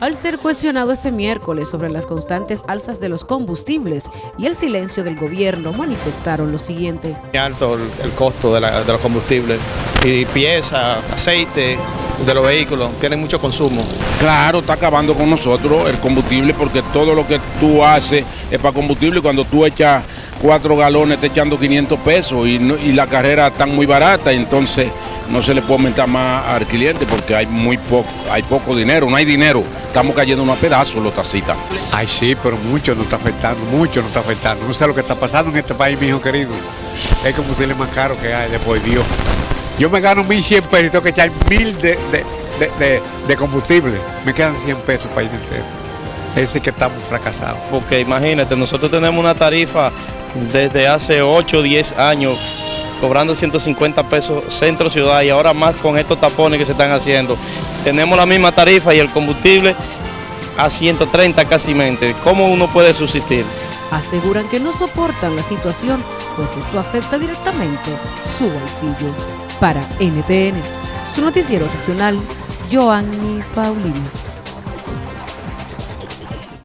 Al ser cuestionado este miércoles sobre las constantes alzas de los combustibles y el silencio del gobierno, manifestaron lo siguiente. Alto el, el costo de, la- de los combustibles y pieza, aceite de los vehículos, tienen mucho consumo. Claro, está acabando con nosotros el combustible porque todo lo que tú haces es para combustible y cuando tú echas cuatro galones te echando 500 pesos y, no- y la carrera está muy barata, entonces no se le puede aumentar más al cliente porque hay muy poco, hay poco dinero, no hay dinero, estamos cayendo unos pedazos los tacitas. Ay, sí, pero mucho nos está afectando, mucho nos está afectando. No sé lo que está pasando en este país, mi hijo querido. Es combustible más caro que hay, después Dios. Yo me gano 1.100 pesos y tengo que echar 1.000 de, de, de, de- de combustible. Me quedan 100 pesos para ir entero. Ese es que estamos fracasados. porque imagínate, nosotros tenemos una tarifa desde hace 8 o 10 años cobrando 150 pesos centro ciudad y ahora más con estos tapones que se están haciendo. Tenemos la misma tarifa y el combustible a 130 casi mente. ¿Cómo uno puede subsistir? Aseguran que no soportan la situación, pues esto afecta directamente su bolsillo. Para NTN, su noticiero regional, Joanny Paulino.